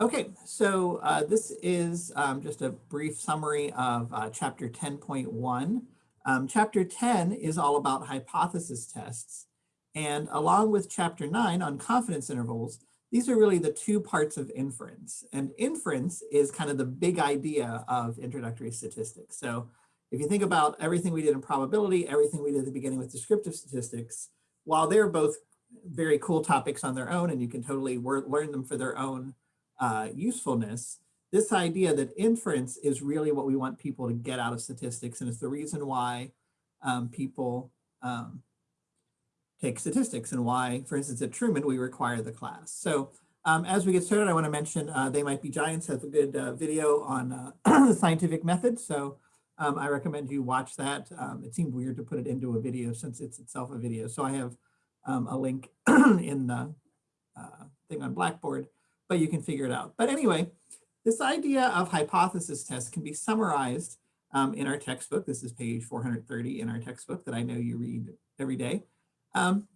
Okay, so uh, this is um, just a brief summary of uh, chapter 10.1. Um, chapter 10 is all about hypothesis tests. And along with chapter 9 on confidence intervals, these are really the two parts of inference. And inference is kind of the big idea of introductory statistics. So if you think about everything we did in probability, everything we did at the beginning with descriptive statistics, while they're both very cool topics on their own and you can totally learn them for their own uh, usefulness, this idea that inference is really what we want people to get out of statistics. And it's the reason why um, people um, take statistics and why, for instance, at Truman, we require the class. So um, as we get started, I want to mention uh, They Might Be Giants has a good uh, video on uh, the scientific method. So um, I recommend you watch that. Um, it seemed weird to put it into a video since it's itself a video. So I have um, a link in the uh, thing on Blackboard but you can figure it out. But anyway, this idea of hypothesis tests can be summarized um, in our textbook. This is page 430 in our textbook that I know you read every day. Um,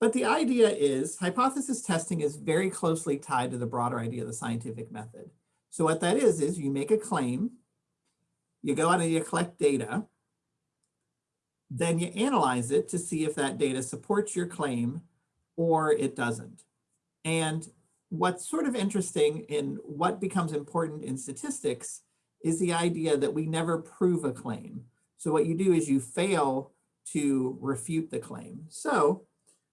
but the idea is hypothesis testing is very closely tied to the broader idea of the scientific method. So what that is, is you make a claim, you go out and you collect data, then you analyze it to see if that data supports your claim or it doesn't. And what's sort of interesting in what becomes important in statistics is the idea that we never prove a claim. So what you do is you fail to refute the claim. So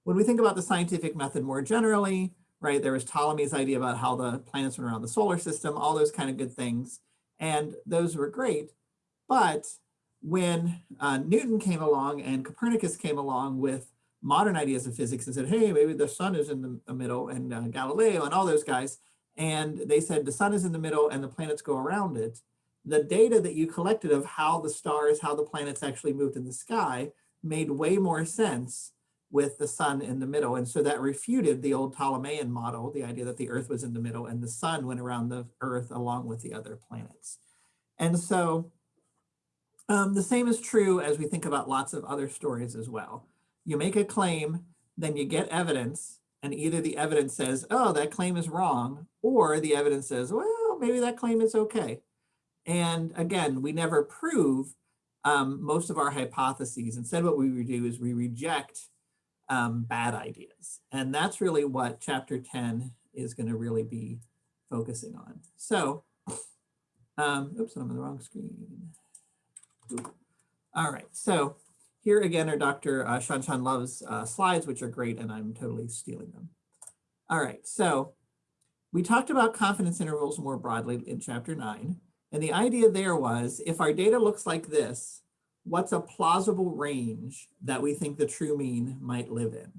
when we think about the scientific method more generally, right, there was Ptolemy's idea about how the planets went around the solar system, all those kind of good things. And those were great. But when uh, Newton came along and Copernicus came along with modern ideas of physics and said, hey, maybe the sun is in the middle and uh, Galileo and all those guys. And they said the sun is in the middle and the planets go around it. The data that you collected of how the stars, how the planets actually moved in the sky made way more sense with the sun in the middle. And so that refuted the old Ptolemaean model, the idea that the earth was in the middle and the sun went around the earth along with the other planets. And so um, the same is true as we think about lots of other stories as well you make a claim, then you get evidence, and either the evidence says, oh, that claim is wrong, or the evidence says, well, maybe that claim is okay. And again, we never prove um, most of our hypotheses. Instead, what we do is we reject um, bad ideas. And that's really what chapter 10 is going to really be focusing on. So, um, oops, I'm on the wrong screen. Oop. All right, so here again are Dr. Uh, Shanshan Love's uh, slides, which are great, and I'm totally stealing them. All right, so we talked about confidence intervals more broadly in chapter nine. And the idea there was if our data looks like this, what's a plausible range that we think the true mean might live in?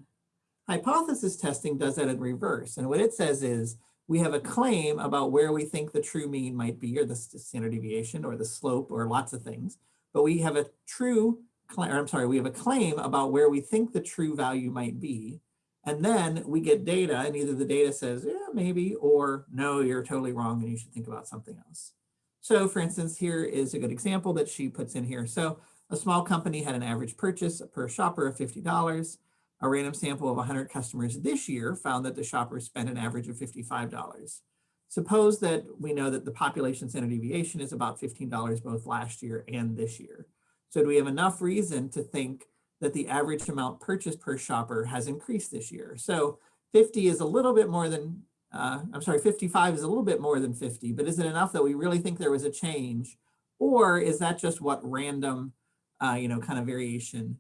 Hypothesis testing does that in reverse. And what it says is we have a claim about where we think the true mean might be or the standard deviation or the slope or lots of things. But we have a true I'm sorry, we have a claim about where we think the true value might be. And then we get data and either the data says, yeah, maybe, or no, you're totally wrong and you should think about something else. So for instance, here is a good example that she puts in here. So a small company had an average purchase per shopper of $50. A random sample of 100 customers this year found that the shoppers spent an average of $55. Suppose that we know that the population standard deviation is about $15 both last year and this year. So do we have enough reason to think that the average amount purchased per shopper has increased this year? So 50 is a little bit more than, uh, I'm sorry, 55 is a little bit more than 50, but is it enough that we really think there was a change? Or is that just what random, uh, you know, kind of variation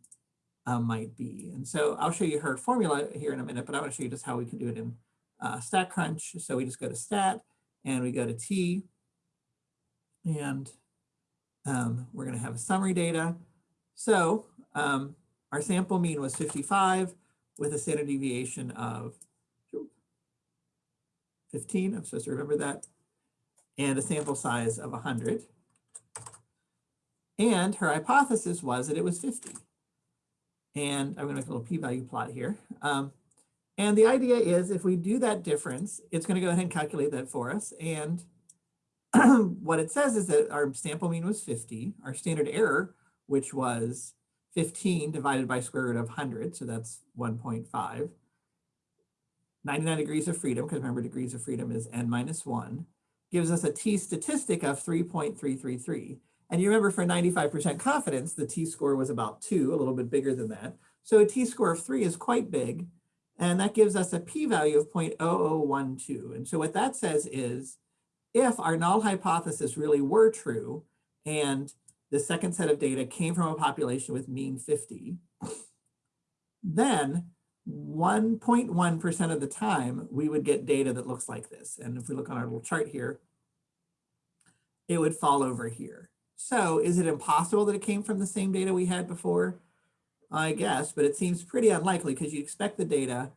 uh, might be? And so I'll show you her formula here in a minute, but I want to show you just how we can do it in uh, StatCrunch. So we just go to stat and we go to T and um, we're going to have a summary data. So um, our sample mean was 55 with a standard deviation of 15. I'm supposed to remember that. And a sample size of 100. And her hypothesis was that it was 50. And I'm going to make a little p-value plot here. Um, and the idea is if we do that difference, it's going to go ahead and calculate that for us. And what it says is that our sample mean was 50, our standard error, which was 15 divided by square root of 100, so that's 1.5. 99 degrees of freedom, because remember degrees of freedom is n minus 1, gives us a t statistic of 3.333. And you remember for 95% confidence, the t-score was about 2, a little bit bigger than that. So a t-score of 3 is quite big, and that gives us a p-value of 0.0012. And so what that says is, if our null hypothesis really were true, and the second set of data came from a population with mean 50, then 1.1% of the time, we would get data that looks like this. And if we look on our little chart here, it would fall over here. So is it impossible that it came from the same data we had before? I guess, but it seems pretty unlikely because you expect the data,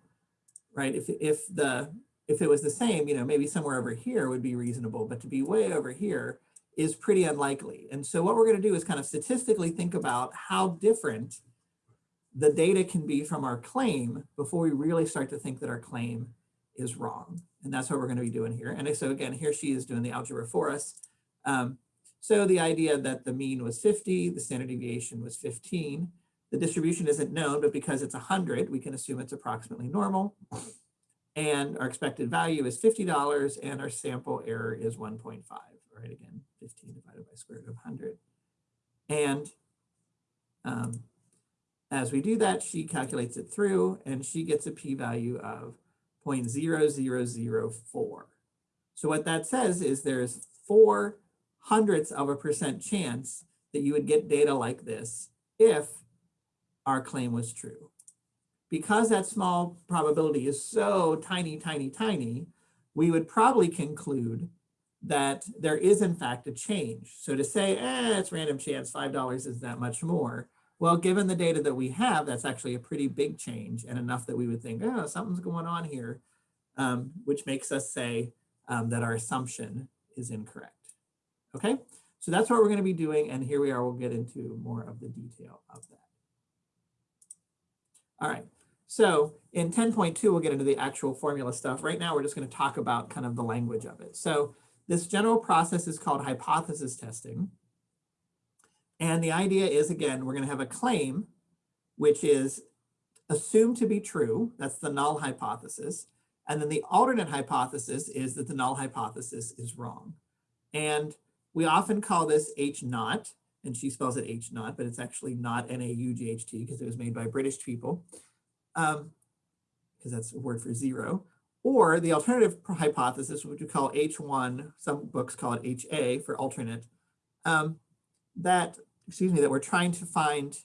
right? If, if, the, if it was the same, you know, maybe somewhere over here would be reasonable, but to be way over here is pretty unlikely. And so what we're gonna do is kind of statistically think about how different the data can be from our claim before we really start to think that our claim is wrong. And that's what we're going to be doing here. And so again, here she is doing the algebra for us. Um, so the idea that the mean was 50, the standard deviation was 15. The distribution isn't known, but because it's 100, we can assume it's approximately normal. And our expected value is $50 and our sample error is 1.5, right? Again, 15 divided by square root of 100. And um, as we do that, she calculates it through and she gets a p-value of 0.0004. So what that says is there's four hundredths of a percent chance that you would get data like this if our claim was true. Because that small probability is so tiny, tiny, tiny, we would probably conclude that there is in fact a change. So to say, eh, it's random chance, $5 is that much more, well, given the data that we have, that's actually a pretty big change and enough that we would think, oh, something's going on here, um, which makes us say um, that our assumption is incorrect. Okay, so that's what we're going to be doing. And here we are, we'll get into more of the detail of that. All right, so in 10.2, we'll get into the actual formula stuff. Right now, we're just going to talk about kind of the language of it. So this general process is called hypothesis testing. And the idea is, again, we're going to have a claim, which is assumed to be true. That's the null hypothesis. And then the alternate hypothesis is that the null hypothesis is wrong. And we often call this H naught, and she spells it H naught, but it's actually not N-A-U-G-H-T because it was made by British people, because um, that's a word for zero. Or the alternative hypothesis, which we call H1, some books call it HA for alternate, um, that excuse me, that we're trying to find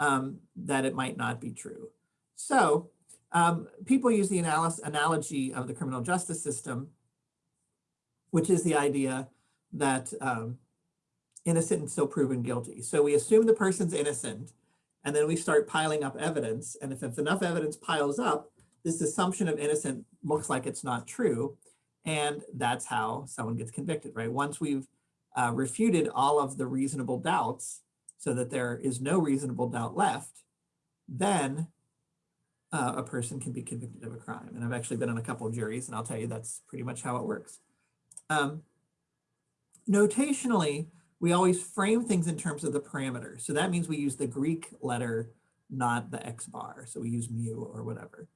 um, that it might not be true. So um, people use the analogy of the criminal justice system, which is the idea that um, innocent until proven guilty. So we assume the person's innocent, and then we start piling up evidence. And if, if enough evidence piles up, this assumption of innocent looks like it's not true. And that's how someone gets convicted, right? Once we've uh, refuted all of the reasonable doubts so that there is no reasonable doubt left, then uh, a person can be convicted of a crime. And I've actually been on a couple of juries and I'll tell you that's pretty much how it works. Um, notationally, we always frame things in terms of the parameters. So that means we use the Greek letter, not the X bar. So we use mu or whatever.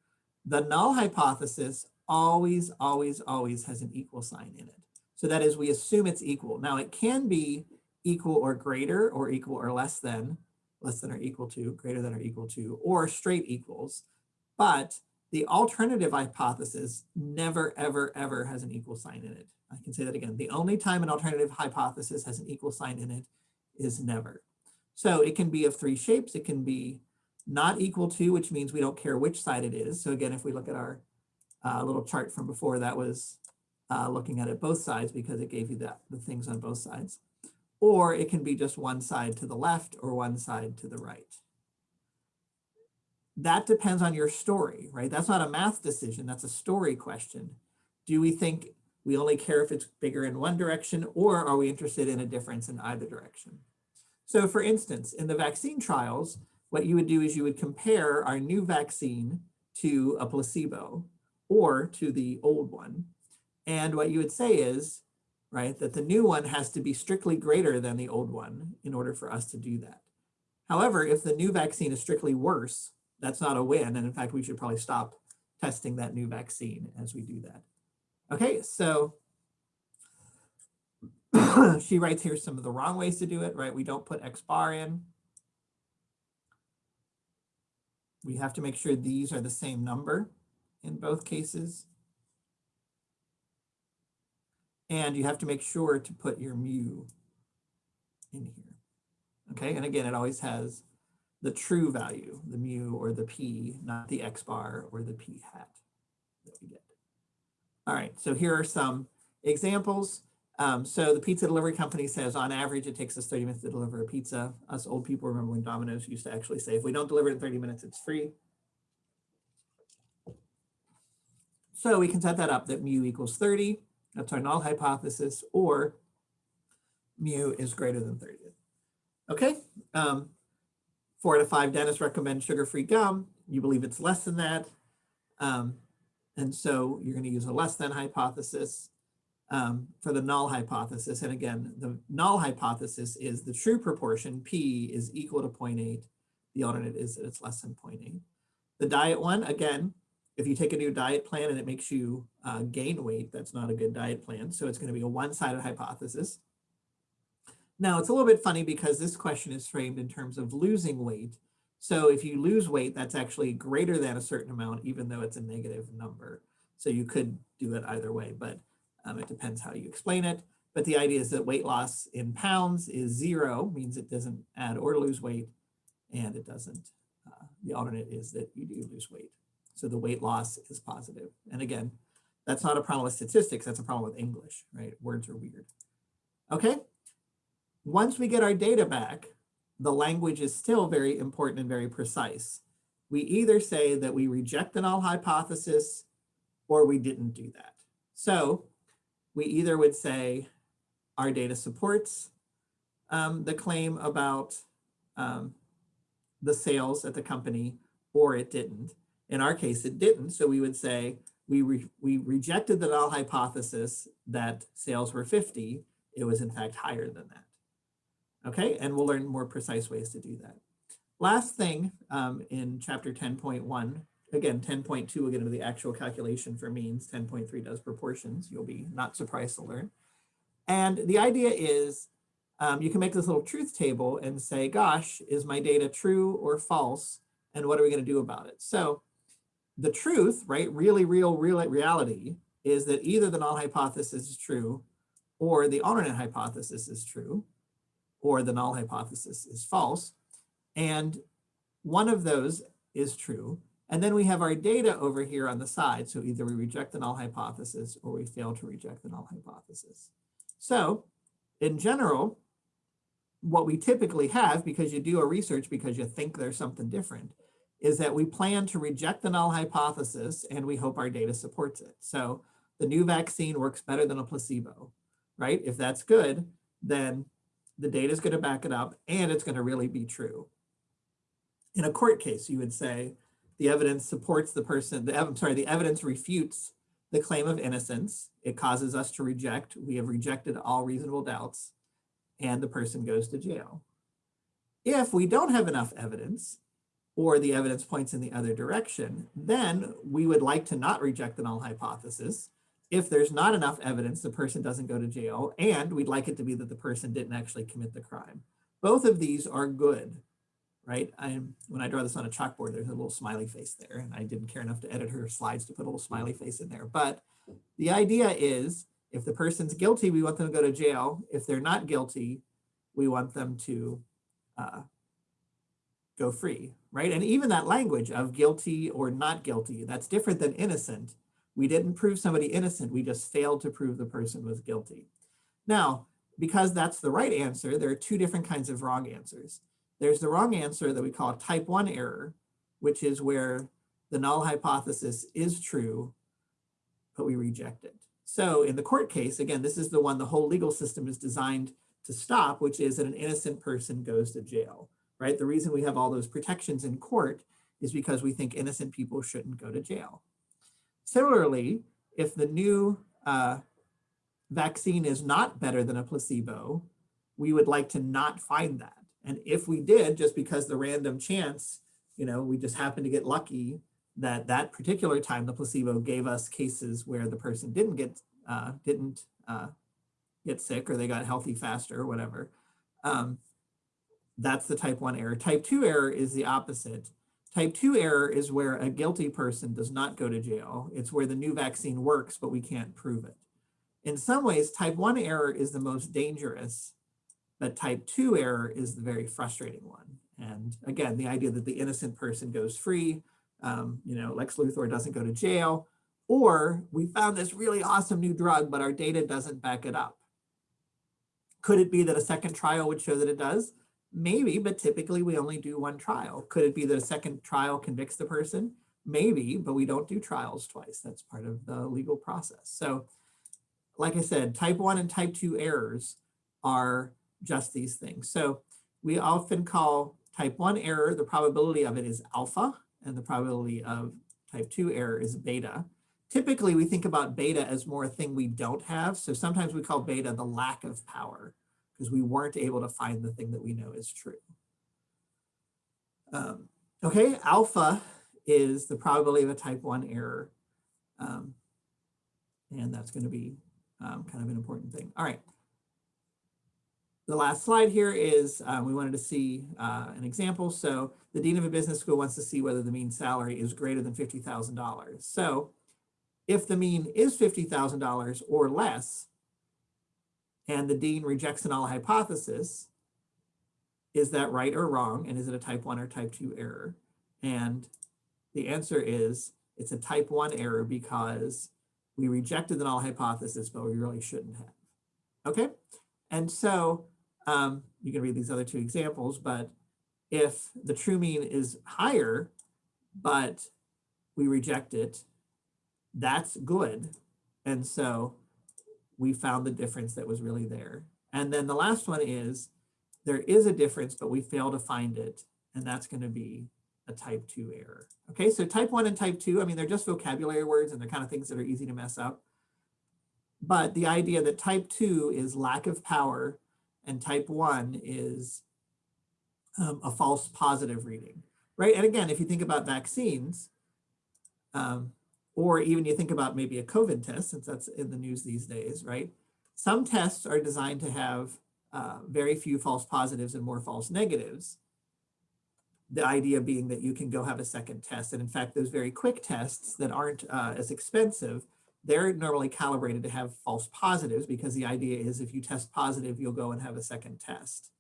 The null hypothesis always, always, always has an equal sign in it. So that is, we assume it's equal. Now it can be equal or greater or equal or less than, less than or equal to, greater than or equal to, or straight equals. But the alternative hypothesis never, ever, ever has an equal sign in it. I can say that again. The only time an alternative hypothesis has an equal sign in it is never. So it can be of three shapes. It can be not equal to, which means we don't care which side it is. So again, if we look at our uh, little chart from before, that was uh, looking at it both sides because it gave you that the things on both sides. Or it can be just one side to the left or one side to the right. That depends on your story, right? That's not a math decision, that's a story question. Do we think we only care if it's bigger in one direction or are we interested in a difference in either direction? So for instance, in the vaccine trials, what you would do is you would compare our new vaccine to a placebo or to the old one and what you would say is, right, that the new one has to be strictly greater than the old one in order for us to do that. However, if the new vaccine is strictly worse, that's not a win. And in fact, we should probably stop testing that new vaccine as we do that. Okay, so she writes here some of the wrong ways to do it, right? We don't put X bar in. We have to make sure these are the same number in both cases. And you have to make sure to put your mu in here. Okay, and again, it always has the true value, the mu or the p, not the x bar or the p hat that we get. All right, so here are some examples. Um, so the pizza delivery company says on average, it takes us 30 minutes to deliver a pizza. Us old people remember when Domino's used to actually say, if we don't deliver it in 30 minutes, it's free. So we can set that up that mu equals 30. That's our null hypothesis, or mu is greater than 30. Okay, um, four out of five dentists recommend sugar-free gum. You believe it's less than that. Um, and so you're gonna use a less than hypothesis um, for the null hypothesis. And again, the null hypothesis is the true proportion, P is equal to 0.8. The alternate is that it's less than 0.8. The diet one, again, if you take a new diet plan and it makes you uh, gain weight, that's not a good diet plan. So it's going to be a one-sided hypothesis. Now it's a little bit funny because this question is framed in terms of losing weight. So if you lose weight, that's actually greater than a certain amount, even though it's a negative number. So you could do it either way, but um, it depends how you explain it. But the idea is that weight loss in pounds is zero, means it doesn't add or lose weight, and it doesn't. Uh, the alternate is that you do lose weight. So the weight loss is positive. And again, that's not a problem with statistics, that's a problem with English, right? Words are weird. Okay, once we get our data back, the language is still very important and very precise. We either say that we reject the null hypothesis or we didn't do that. So we either would say our data supports um, the claim about um, the sales at the company or it didn't. In our case, it didn't. So we would say we, re we rejected the null hypothesis that sales were 50. It was in fact higher than that. Okay, and we'll learn more precise ways to do that. Last thing um, in chapter 10.1, again, 10.2 will get into the actual calculation for means, 10.3 does proportions. You'll be not surprised to learn. And the idea is um, you can make this little truth table and say, gosh, is my data true or false? And what are we going to do about it? So the truth, right, really real, real reality is that either the null hypothesis is true or the alternate hypothesis is true or the null hypothesis is false. And one of those is true. And then we have our data over here on the side. So either we reject the null hypothesis or we fail to reject the null hypothesis. So in general, what we typically have, because you do a research because you think there's something different, is that we plan to reject the null hypothesis and we hope our data supports it. So the new vaccine works better than a placebo, right? If that's good, then the data is going to back it up and it's going to really be true. In a court case, you would say the evidence supports the person, the, I'm sorry, the evidence refutes the claim of innocence. It causes us to reject. We have rejected all reasonable doubts and the person goes to jail. If we don't have enough evidence, or the evidence points in the other direction, then we would like to not reject the null hypothesis. If there's not enough evidence, the person doesn't go to jail, and we'd like it to be that the person didn't actually commit the crime. Both of these are good, right? I'm, when I draw this on a chalkboard, there's a little smiley face there, and I didn't care enough to edit her slides to put a little smiley face in there. But the idea is, if the person's guilty, we want them to go to jail. If they're not guilty, we want them to uh, go free, right? And even that language of guilty or not guilty, that's different than innocent. We didn't prove somebody innocent, we just failed to prove the person was guilty. Now, because that's the right answer, there are two different kinds of wrong answers. There's the wrong answer that we call type one error, which is where the null hypothesis is true, but we reject it. So in the court case, again, this is the one the whole legal system is designed to stop, which is that an innocent person goes to jail right? The reason we have all those protections in court is because we think innocent people shouldn't go to jail. Similarly, if the new uh, vaccine is not better than a placebo, we would like to not find that. And if we did, just because the random chance, you know, we just happen to get lucky that that particular time, the placebo gave us cases where the person didn't get, uh, didn't uh, get sick or they got healthy faster or whatever. Um, that's the type one error. Type two error is the opposite. Type two error is where a guilty person does not go to jail. It's where the new vaccine works, but we can't prove it. In some ways, type one error is the most dangerous, but type two error is the very frustrating one. And again, the idea that the innocent person goes free, um, you know, Lex Luthor doesn't go to jail, or we found this really awesome new drug, but our data doesn't back it up. Could it be that a second trial would show that it does? Maybe, but typically we only do one trial. Could it be that a second trial convicts the person? Maybe, but we don't do trials twice. That's part of the legal process. So like I said, type one and type two errors are just these things. So we often call type one error, the probability of it is alpha, and the probability of type two error is beta. Typically, we think about beta as more a thing we don't have. So sometimes we call beta the lack of power because we weren't able to find the thing that we know is true. Um, okay, alpha is the probability of a type 1 error. Um, and that's going to be um, kind of an important thing. All right. The last slide here is uh, we wanted to see uh, an example. So the dean of a business school wants to see whether the mean salary is greater than $50,000. So if the mean is $50,000 or less, and the dean rejects a null hypothesis, is that right or wrong? And is it a type one or type two error? And the answer is it's a type one error because we rejected the null hypothesis, but we really shouldn't have. Okay, and so um, you can read these other two examples, but if the true mean is higher, but we reject it, that's good. And so we found the difference that was really there. And then the last one is there is a difference, but we fail to find it. And that's going to be a type 2 error. Okay, so type 1 and type 2, I mean, they're just vocabulary words and they're kind of things that are easy to mess up. But the idea that type 2 is lack of power and type 1 is um, a false positive reading, right? And again, if you think about vaccines, um, or even you think about maybe a COVID test, since that's in the news these days, right? Some tests are designed to have uh, very few false positives and more false negatives. The idea being that you can go have a second test. And in fact, those very quick tests that aren't uh, as expensive, they're normally calibrated to have false positives because the idea is if you test positive, you'll go and have a second test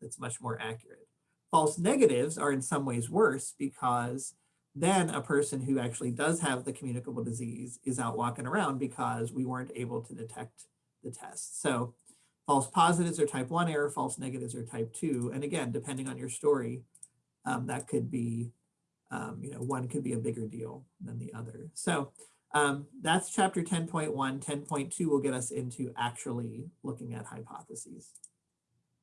that's much more accurate. False negatives are in some ways worse because then a person who actually does have the communicable disease is out walking around because we weren't able to detect the test. So false positives are type one error, false negatives are type two. And again, depending on your story, um, that could be, um, you know, one could be a bigger deal than the other. So um, that's chapter 10.1. 10.2 will get us into actually looking at hypotheses.